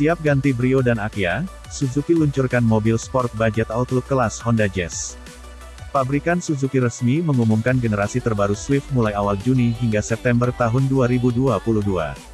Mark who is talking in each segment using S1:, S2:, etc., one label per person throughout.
S1: Siap ganti Brio dan Akia, Suzuki luncurkan mobil sport budget Outlook kelas Honda Jazz. Pabrikan Suzuki resmi mengumumkan generasi terbaru Swift mulai awal Juni hingga September tahun 2022.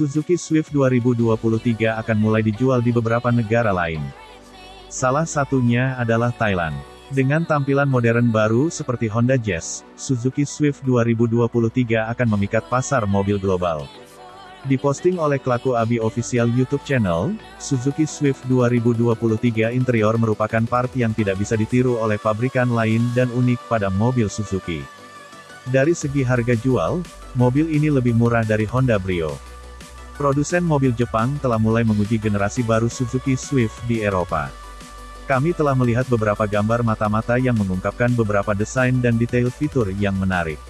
S1: Suzuki Swift 2023 akan mulai dijual di beberapa negara lain. Salah satunya adalah Thailand. Dengan tampilan modern baru seperti Honda Jazz, Suzuki Swift 2023 akan memikat pasar mobil global. Diposting oleh Kelaku Abi Official YouTube Channel, Suzuki Swift 2023 interior merupakan part yang tidak bisa ditiru oleh pabrikan lain dan unik pada mobil Suzuki. Dari segi harga jual, mobil ini lebih murah dari Honda Brio. Produsen mobil Jepang telah mulai menguji generasi baru Suzuki Swift di Eropa. Kami telah melihat beberapa gambar mata-mata yang mengungkapkan beberapa desain dan detail fitur yang menarik.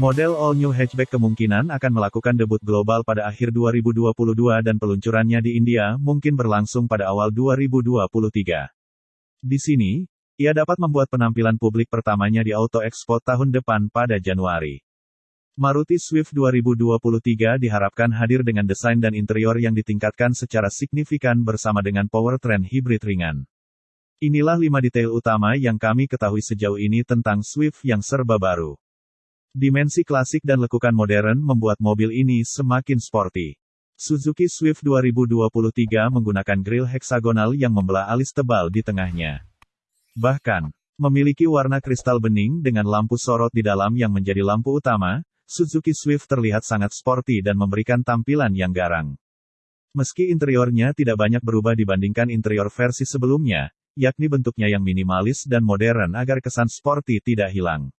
S1: Model All New Hatchback kemungkinan akan melakukan debut global pada akhir 2022 dan peluncurannya di India mungkin berlangsung pada awal 2023. Di sini, ia dapat membuat penampilan publik pertamanya di Auto Expo tahun depan pada Januari. Maruti Swift 2023 diharapkan hadir dengan desain dan interior yang ditingkatkan secara signifikan bersama dengan powertrain hibrid ringan. Inilah 5 detail utama yang kami ketahui sejauh ini tentang Swift yang serba baru. Dimensi klasik dan lekukan modern membuat mobil ini semakin sporty. Suzuki Swift 2023 menggunakan grill heksagonal yang membelah alis tebal di tengahnya. Bahkan, memiliki warna kristal bening dengan lampu sorot di dalam yang menjadi lampu utama, Suzuki Swift terlihat sangat sporty dan memberikan tampilan yang garang. Meski interiornya tidak banyak berubah dibandingkan interior versi sebelumnya, yakni bentuknya yang minimalis dan modern agar kesan sporty tidak hilang.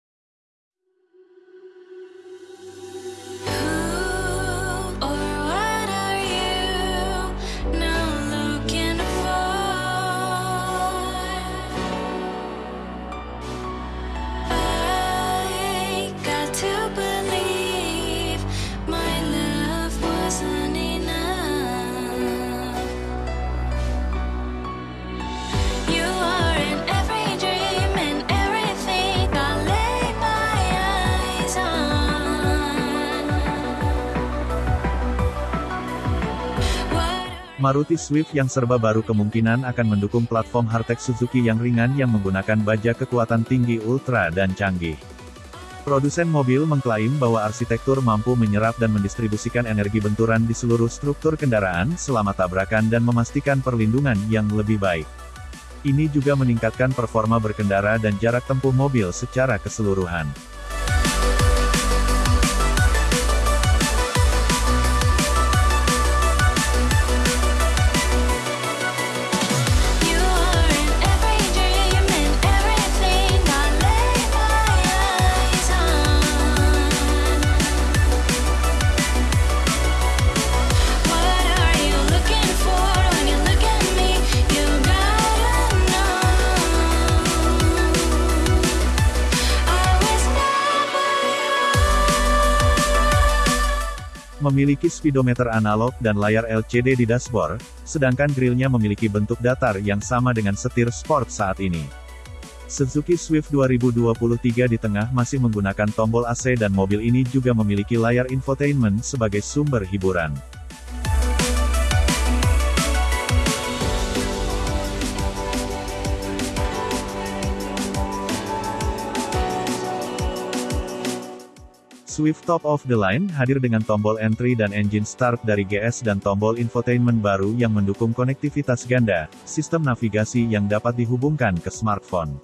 S1: Maruti Swift yang serba baru kemungkinan akan mendukung platform hardtech Suzuki yang ringan yang menggunakan baja kekuatan tinggi ultra dan canggih. Produsen mobil mengklaim bahwa arsitektur mampu menyerap dan mendistribusikan energi benturan di seluruh struktur kendaraan selama tabrakan dan memastikan perlindungan yang lebih baik. Ini juga meningkatkan performa berkendara dan jarak tempuh mobil secara keseluruhan. Memiliki speedometer analog dan layar LCD di dashboard, sedangkan grillnya memiliki bentuk datar yang sama dengan setir sport saat ini. Suzuki Swift 2023 di tengah masih menggunakan tombol AC dan mobil ini juga memiliki layar infotainment sebagai sumber hiburan. Swift Top of the Line hadir dengan tombol entry dan engine start dari GS dan tombol infotainment baru yang mendukung konektivitas ganda, sistem navigasi yang dapat dihubungkan ke smartphone.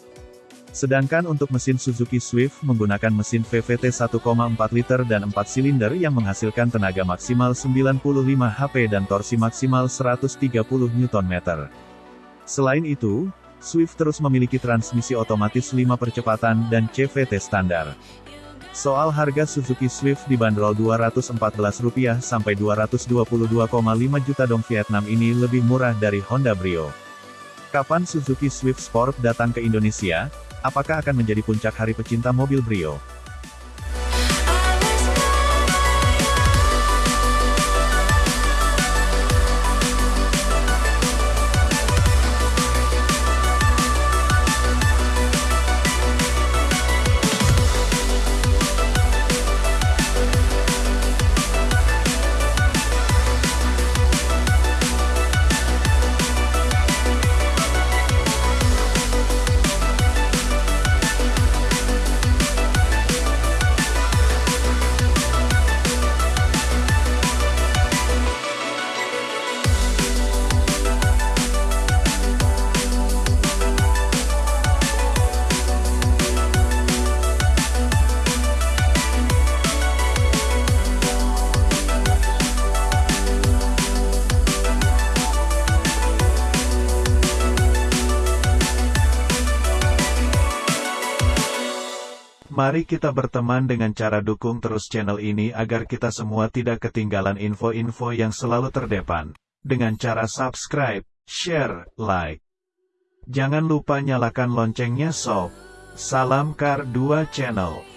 S1: Sedangkan untuk mesin Suzuki Swift menggunakan mesin VVT 1,4 liter dan 4 silinder yang menghasilkan tenaga maksimal 95 HP dan torsi maksimal 130 Nm. Selain itu, Swift terus memiliki transmisi otomatis 5 percepatan dan CVT standar. Soal harga Suzuki Swift dibanderol Rp214 sampai 222,5 juta dong Vietnam ini lebih murah dari Honda Brio. Kapan Suzuki Swift Sport datang ke Indonesia? Apakah akan menjadi puncak hari pecinta mobil Brio? Mari kita berteman dengan cara dukung terus channel ini agar kita semua tidak ketinggalan info-info yang selalu terdepan. Dengan cara subscribe, share, like. Jangan lupa nyalakan loncengnya sob. Salam Kar 2 Channel.